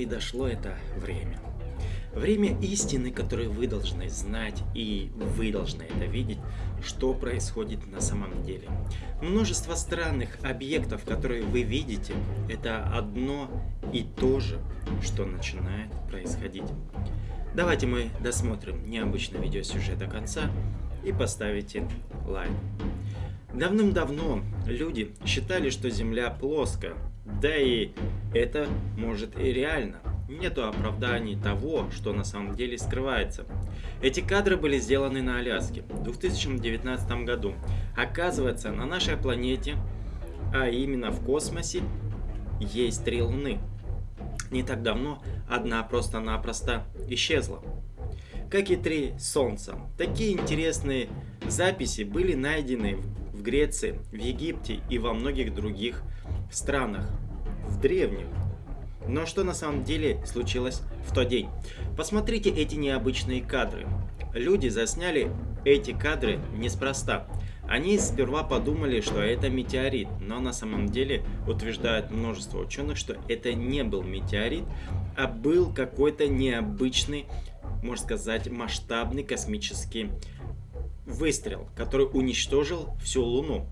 И дошло это время. Время истины, которое вы должны знать, и вы должны это видеть, что происходит на самом деле. Множество странных объектов, которые вы видите, это одно и то же, что начинает происходить. Давайте мы досмотрим необычный видеосюжет до конца и поставите лайк. Давным-давно люди считали, что Земля плоская, да и это может и реально. Нету оправданий того, что на самом деле скрывается. Эти кадры были сделаны на Аляске в 2019 году. Оказывается, на нашей планете, а именно в космосе, есть три Луны. Не так давно одна просто-напросто исчезла. Как и три Солнца. Такие интересные записи были найдены в Греции, в Египте и во многих других странах, в древних. Но что на самом деле случилось в тот день? Посмотрите эти необычные кадры. Люди засняли эти кадры неспроста. Они сперва подумали, что это метеорит, но на самом деле утверждают множество ученых, что это не был метеорит, а был какой-то необычный, можно сказать, масштабный космический выстрел, который уничтожил всю Луну.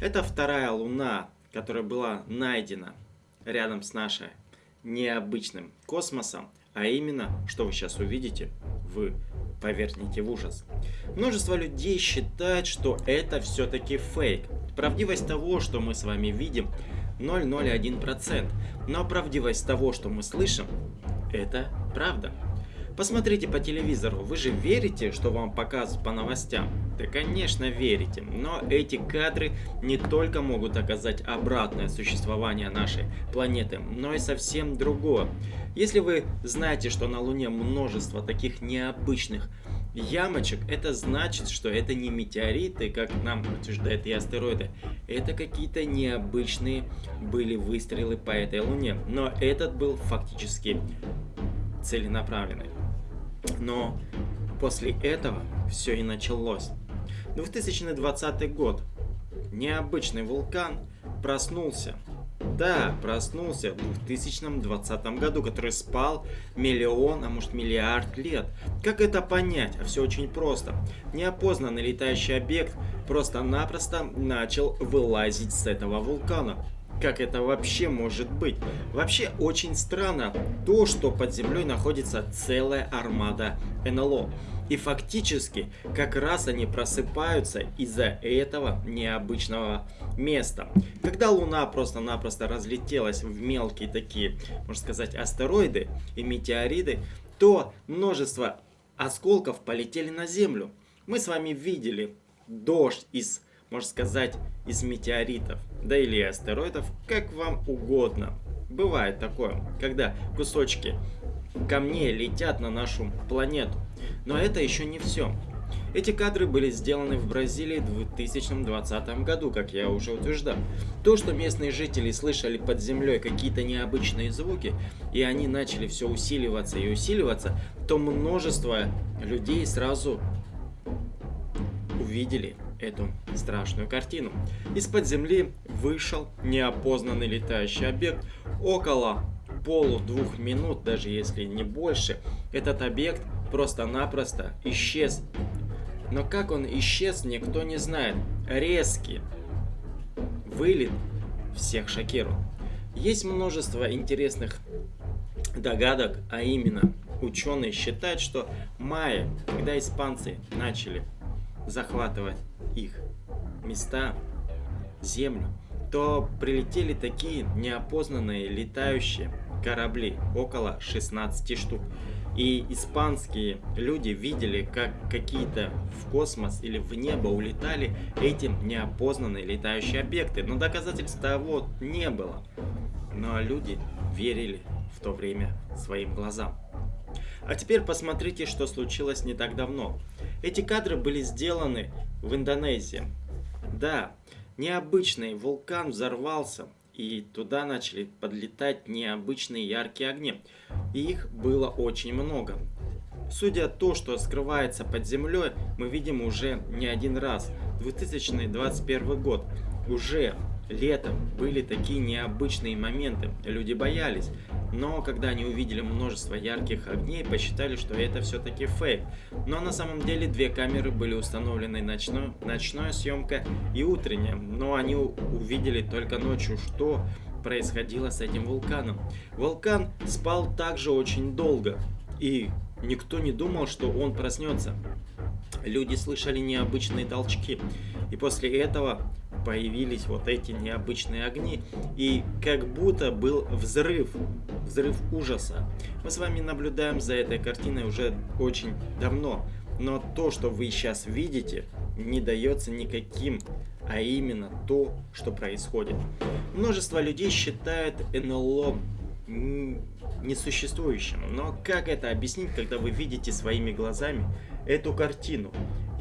Это вторая Луна, которая была найдена рядом с нашей необычным космосом, а именно, что вы сейчас увидите, вы повернете в ужас. Множество людей считает, что это все-таки фейк. Правдивость того, что мы с вами видим, 0,01%. Но правдивость того, что мы слышим, это правда. Посмотрите по телевизору, вы же верите, что вам показывают по новостям? Да, конечно, верите, но эти кадры не только могут оказать обратное существование нашей планеты, но и совсем другое. Если вы знаете, что на Луне множество таких необычных ямочек, это значит, что это не метеориты, как нам утверждают и астероиды. Это какие-то необычные были выстрелы по этой Луне. Но этот был фактически целенаправленный. Но после этого все и началось. 2020 год. Необычный вулкан проснулся. Да, проснулся в 2020 году, который спал миллион, а может миллиард лет. Как это понять? А все очень просто. Неопознанный летающий объект просто-напросто начал вылазить с этого вулкана. Как это вообще может быть? Вообще очень странно то, что под землей находится целая армада НЛО. И фактически как раз они просыпаются из-за этого необычного места. Когда Луна просто-напросто разлетелась в мелкие такие, можно сказать, астероиды и метеориды, то множество осколков полетели на Землю. Мы с вами видели дождь из можно сказать, из метеоритов, да или астероидов, как вам угодно. Бывает такое, когда кусочки камней летят на нашу планету. Но это еще не все. Эти кадры были сделаны в Бразилии в 2020 году, как я уже утверждал. То, что местные жители слышали под землей какие-то необычные звуки, и они начали все усиливаться и усиливаться, то множество людей сразу увидели эту страшную картину. Из-под земли вышел неопознанный летающий объект около полу двух минут, даже если не больше. Этот объект просто-напросто исчез. Но как он исчез, никто не знает. Резкий вылет всех шокирует. Есть множество интересных догадок, а именно ученые считают, что майя, когда испанцы начали захватывать их места, землю, то прилетели такие неопознанные летающие корабли, около 16 штук. И испанские люди видели, как какие-то в космос или в небо улетали эти неопознанные летающие объекты. Но доказательств того не было. Но люди верили в то время своим глазам. А теперь посмотрите, что случилось не так давно. Эти кадры были сделаны в Индонезии. Да, необычный вулкан взорвался, и туда начали подлетать необычные яркие огни. И их было очень много. Судя то, что скрывается под землей, мы видим уже не один раз. 2021 год. Уже летом были такие необычные моменты. Люди боялись. Но когда они увидели множество ярких огней, посчитали, что это все-таки фейк. Но на самом деле две камеры были установлены ночной, ночная съемка и утренняя. Но они увидели только ночью, что происходило с этим вулканом. Вулкан спал также очень долго. И никто не думал, что он проснется. Люди слышали необычные толчки. И после этого появились вот эти необычные огни. И как будто был взрыв, взрыв ужаса. Мы с вами наблюдаем за этой картиной уже очень давно. Но то, что вы сейчас видите, не дается никаким, а именно то, что происходит. Множество людей считают НЛО несуществующим. Но как это объяснить, когда вы видите своими глазами эту картину?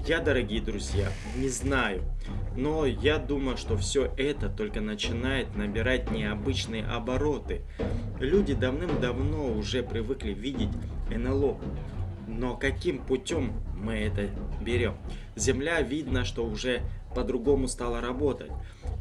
Я, дорогие друзья, не знаю, но я думаю, что все это только начинает набирать необычные обороты. Люди давным-давно уже привыкли видеть НЛО, но каким путем мы это берем? Земля видно, что уже по-другому стала работать.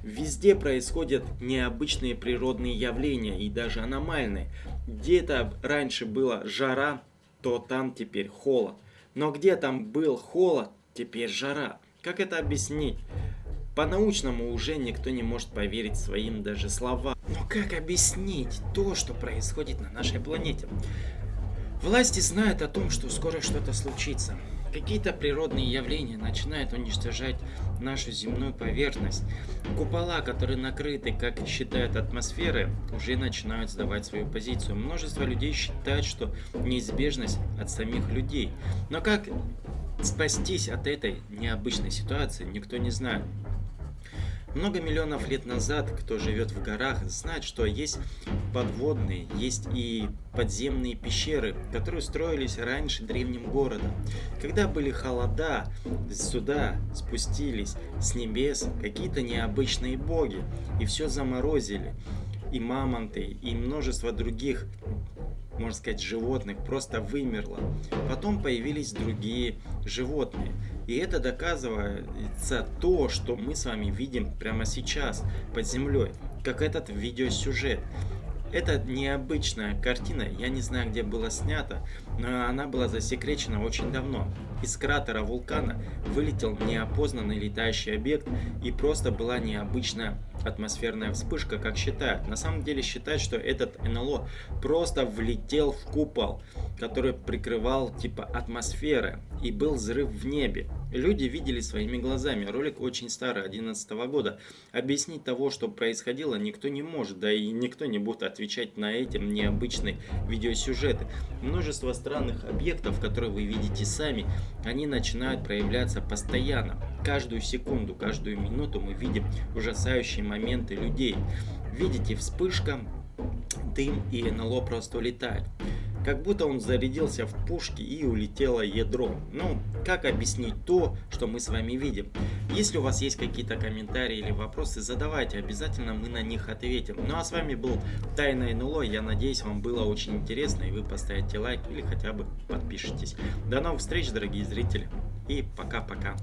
Везде происходят необычные природные явления и даже аномальные. Где-то раньше была жара, то там теперь холод. Но где там был холод, Теперь жара. Как это объяснить? По-научному уже никто не может поверить своим даже словам. Но как объяснить то, что происходит на нашей планете? Власти знают о том, что скоро что-то случится. Какие-то природные явления начинают уничтожать нашу земную поверхность. Купола, которые накрыты, как считают атмосферы, уже начинают сдавать свою позицию. Множество людей считают, что неизбежность от самих людей. Но как спастись от этой необычной ситуации, никто не знает. Много миллионов лет назад, кто живет в горах, знает, что есть подводные, есть и подземные пещеры, которые строились раньше древним городом. Когда были холода, сюда спустились с небес какие-то необычные боги, и все заморозили. И мамонты, и множество других можно сказать, животных просто вымерло. Потом появились другие животные. И это доказывается то, что мы с вами видим прямо сейчас под землей, как этот видеосюжет. Это необычная картина, я не знаю, где была снята, но она была засекречена очень давно. Из кратера вулкана вылетел неопознанный летающий объект и просто была необычная атмосферная вспышка, как считают. На самом деле считают, что этот НЛО просто влетел в купол, который прикрывал типа атмосферы и был взрыв в небе. Люди видели своими глазами. Ролик очень старый, 2011 года. Объяснить того, что происходило, никто не может, да и никто не будет отвечать на эти необычные видеосюжеты. Множество странных объектов, которые вы видите сами, они начинают проявляться постоянно. Каждую секунду, каждую минуту мы видим ужасающие моменты людей. Видите, вспышка, дым и НЛО просто улетает. Как будто он зарядился в пушке и улетело ядро. Ну, как объяснить то, что мы с вами видим? Если у вас есть какие-то комментарии или вопросы, задавайте, обязательно мы на них ответим. Ну а с вами был Тайна НЛО, я надеюсь вам было очень интересно и вы поставите лайк или хотя бы подпишитесь. До новых встреч, дорогие зрители, и пока-пока.